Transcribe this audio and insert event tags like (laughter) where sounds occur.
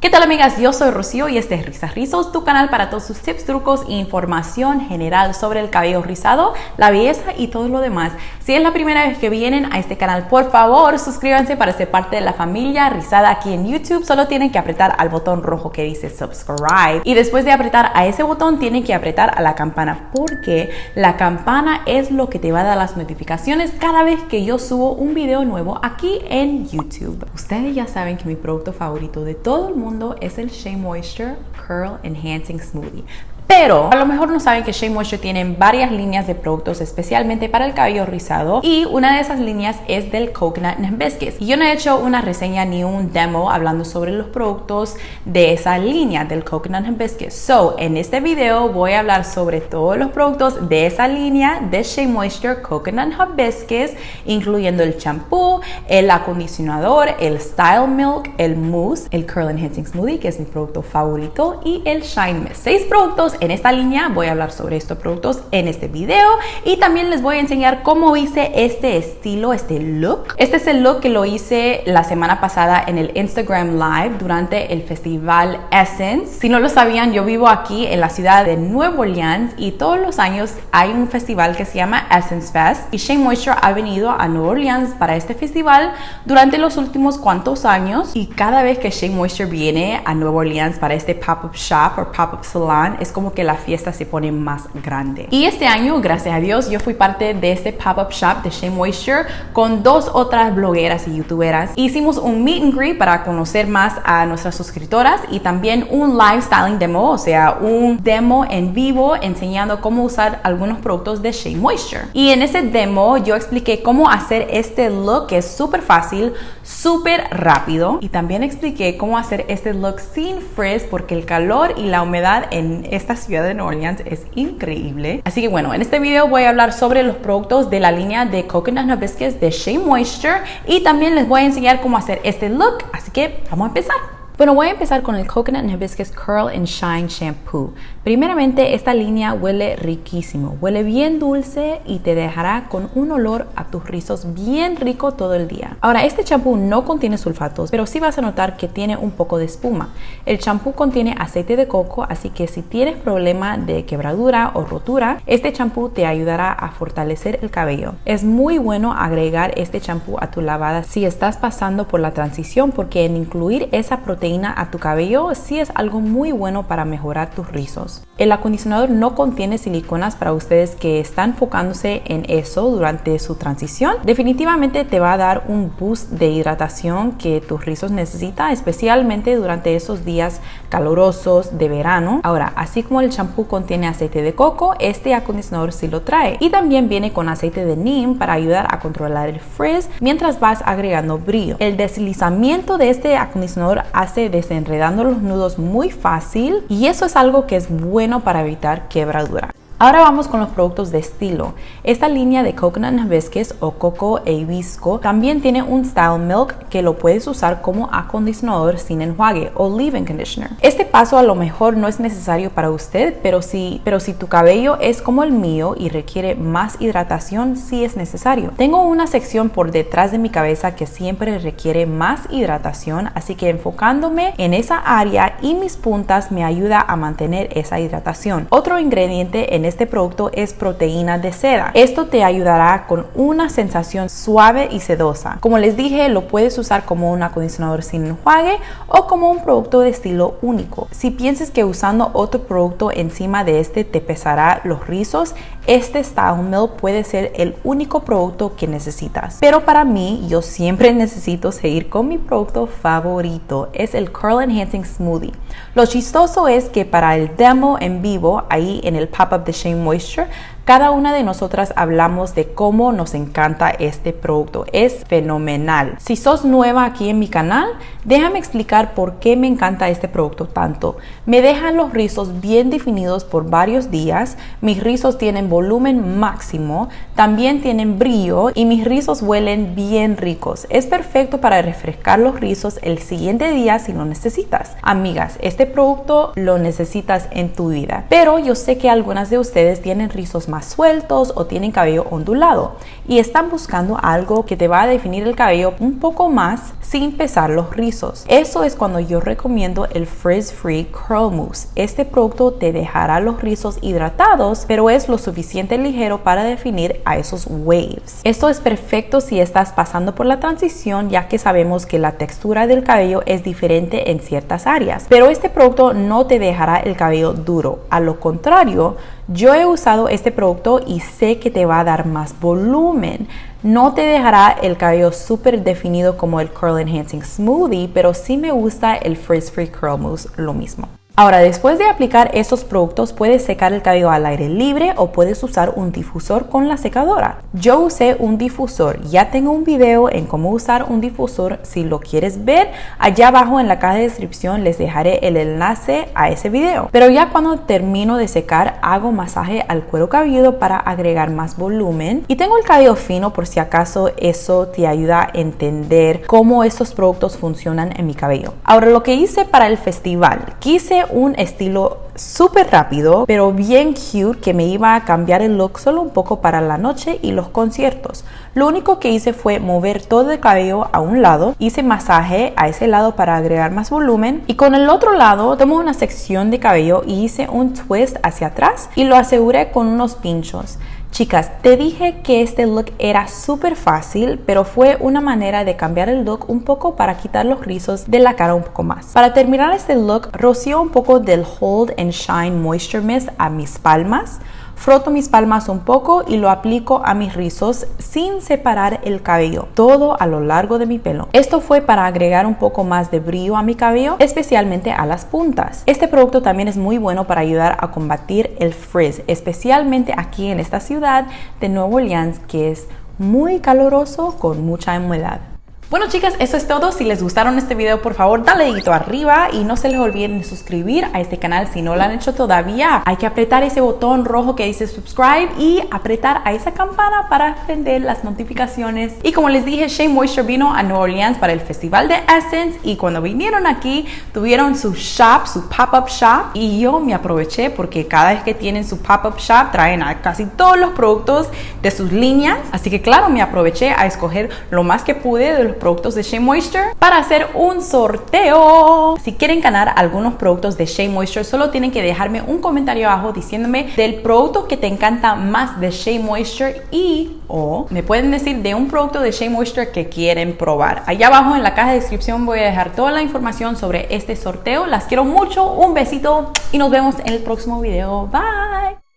¿Qué tal amigas? Yo soy Rocío y este es Risas Rizos, tu canal para todos sus tips, trucos e información general sobre el cabello rizado, la belleza y todo lo demás. Si es la primera vez que vienen a este canal, por favor suscríbanse para ser parte de la familia rizada aquí en YouTube. Solo tienen que apretar al botón rojo que dice subscribe y después de apretar a ese botón tienen que apretar a la campana porque la campana es lo que te va a dar las notificaciones cada vez que yo subo un video nuevo aquí en YouTube. Ustedes ya saben que mi producto favorito de todo el mundo es el Shea Moisture Curl Enhancing Smoothie. Pero a lo mejor no saben que Shea Moisture tiene varias líneas de productos especialmente para el cabello rizado y una de esas líneas es del Coconut Hibiscus. Y yo no he hecho una reseña ni un demo hablando sobre los productos de esa línea del Coconut Hibiscus. So, en este video voy a hablar sobre todos los productos de esa línea de Shea Moisture Coconut Hibiscus, incluyendo el champú, el acondicionador, el Style Milk, el mousse, el Curl Enhancing Smoothie, que es mi producto favorito, y el Shine Mist. Seis productos en esta línea voy a hablar sobre estos productos en este video y también les voy a enseñar cómo hice este estilo, este look. Este es el look que lo hice la semana pasada en el Instagram Live durante el festival Essence. Si no lo sabían, yo vivo aquí en la ciudad de Nueva Orleans y todos los años hay un festival que se llama Essence Fest y Shea Moisture ha venido a Nueva Orleans para este festival durante los últimos cuantos años y cada vez que Shea Moisture viene a Nueva Orleans para este pop-up shop o pop-up salon es como que la fiesta se pone más grande. Y este año, gracias a Dios, yo fui parte de este pop-up shop de Shea Moisture con dos otras blogueras y youtuberas. Hicimos un meet and greet para conocer más a nuestras suscriptoras y también un live styling demo, o sea, un demo en vivo enseñando cómo usar algunos productos de Shea Moisture. Y en ese demo yo expliqué cómo hacer este look que es súper fácil, súper rápido y también expliqué cómo hacer este look sin frizz porque el calor y la humedad en esta ciudad de Nueva Orleans es increíble. Así que bueno, en este video voy a hablar sobre los productos de la línea de Coconut Hibiscus de Shea Moisture y también les voy a enseñar cómo hacer este look. Así que vamos a empezar. Bueno, voy a empezar con el Coconut Hibiscus Curl and Shine Shampoo. Primeramente, esta línea huele riquísimo, huele bien dulce y te dejará con un olor a tus rizos bien rico todo el día. Ahora, este champú no contiene sulfatos, pero sí vas a notar que tiene un poco de espuma. El champú contiene aceite de coco, así que si tienes problema de quebradura o rotura, este champú te ayudará a fortalecer el cabello. Es muy bueno agregar este champú a tu lavada si estás pasando por la transición porque en incluir esa proteína a tu cabello sí es algo muy bueno para mejorar tus rizos. El acondicionador no contiene siliconas para ustedes que están enfocándose en eso durante su transición. Definitivamente te va a dar un boost de hidratación que tus rizos necesitan, especialmente durante esos días calurosos de verano. Ahora, así como el champú contiene aceite de coco, este acondicionador sí lo trae. Y también viene con aceite de neem para ayudar a controlar el frizz mientras vas agregando brillo. El deslizamiento de este acondicionador hace desenredando los nudos muy fácil y eso es algo que es bueno para evitar quebradura. Ahora vamos con los productos de estilo. Esta línea de Coconut Hibiscus o Coco e Hibisco también tiene un Style Milk que lo puedes usar como acondicionador sin enjuague o leave-in conditioner. Este paso a lo mejor no es necesario para usted, pero si, pero si tu cabello es como el mío y requiere más hidratación, sí es necesario. Tengo una sección por detrás de mi cabeza que siempre requiere más hidratación, así que enfocándome en esa área y mis puntas me ayuda a mantener esa hidratación. Otro ingrediente en este producto es proteína de seda. Esto te ayudará con una sensación suave y sedosa. Como les dije, lo puedes usar como un acondicionador sin enjuague o como un producto de estilo único. Si piensas que usando otro producto encima de este te pesará los rizos, este Style Milk puede ser el único producto que necesitas. Pero para mí, yo siempre (laughs) necesito seguir con mi producto favorito, es el Curl Enhancing Smoothie. Lo chistoso es que para el demo en vivo, ahí en el pop-up de Shea Moisture, cada una de nosotras hablamos de cómo nos encanta este producto. Es fenomenal. Si sos nueva aquí en mi canal, déjame explicar por qué me encanta este producto tanto. Me dejan los rizos bien definidos por varios días. Mis rizos tienen volumen máximo, también tienen brillo y mis rizos huelen bien ricos. Es perfecto para refrescar los rizos el siguiente día si lo necesitas. Amigas, este producto lo necesitas en tu vida. Pero yo sé que algunas de ustedes tienen rizos más sueltos o tienen cabello ondulado y están buscando algo que te va a definir el cabello un poco más sin pesar los rizos. Eso es cuando yo recomiendo el Frizz Free Curl Mousse. Este producto te dejará los rizos hidratados, pero es lo suficiente ligero para definir a esos waves. Esto es perfecto si estás pasando por la transición, ya que sabemos que la textura del cabello es diferente en ciertas áreas. Pero este producto no te dejará el cabello duro. A lo contrario, yo he usado este producto y sé que te va a dar más volumen. No te dejará el cabello súper definido como el Curl Enhancing Smoothie, pero sí me gusta el Frizz Free Curl Mousse lo mismo. Ahora, después de aplicar estos productos, puedes secar el cabello al aire libre o puedes usar un difusor con la secadora. Yo usé un difusor, ya tengo un video en cómo usar un difusor. Si lo quieres ver, allá abajo en la caja de descripción les dejaré el enlace a ese video. Pero ya cuando termino de secar, hago masaje al cuero cabelludo para agregar más volumen. Y tengo el cabello fino por si acaso eso te ayuda a entender cómo estos productos funcionan en mi cabello. Ahora, lo que hice para el festival, quise un estilo súper rápido, pero bien cute, que me iba a cambiar el look solo un poco para la noche y los conciertos. Lo único que hice fue mover todo el cabello a un lado, hice masaje a ese lado para agregar más volumen y con el otro lado tomo una sección de cabello y hice un twist hacia atrás y lo aseguré con unos pinchos. Chicas, te dije que este look era súper fácil, pero fue una manera de cambiar el look un poco para quitar los rizos de la cara un poco más. Para terminar este look, rocío un poco del Hold and Shine Moisture Mist a mis palmas. Froto mis palmas un poco y lo aplico a mis rizos sin separar el cabello, todo a lo largo de mi pelo. Esto fue para agregar un poco más de brillo a mi cabello, especialmente a las puntas. Este producto también es muy bueno para ayudar a combatir el frizz, especialmente aquí en esta ciudad de Nueva Orleans que es muy caluroso con mucha humedad. Bueno chicas, eso es todo. Si les gustaron este video, por favor, dale dedito arriba y no se les olviden de suscribir a este canal si no lo han hecho todavía. Hay que apretar ese botón rojo que dice subscribe y apretar a esa campana para prender las notificaciones. Y como les dije, Shea Moisture vino a New Orleans para el Festival de Essence y cuando vinieron aquí tuvieron su shop, su pop-up shop y yo me aproveché porque cada vez que tienen su pop-up shop traen a casi todos los productos de sus líneas. Así que claro, me aproveché a escoger lo más que pude de los productos de Shea Moisture para hacer un sorteo. Si quieren ganar algunos productos de Shea Moisture, solo tienen que dejarme un comentario abajo diciéndome del producto que te encanta más de Shea Moisture y o me pueden decir de un producto de Shea Moisture que quieren probar. Allá abajo en la caja de descripción voy a dejar toda la información sobre este sorteo. Las quiero mucho, un besito y nos vemos en el próximo video. Bye.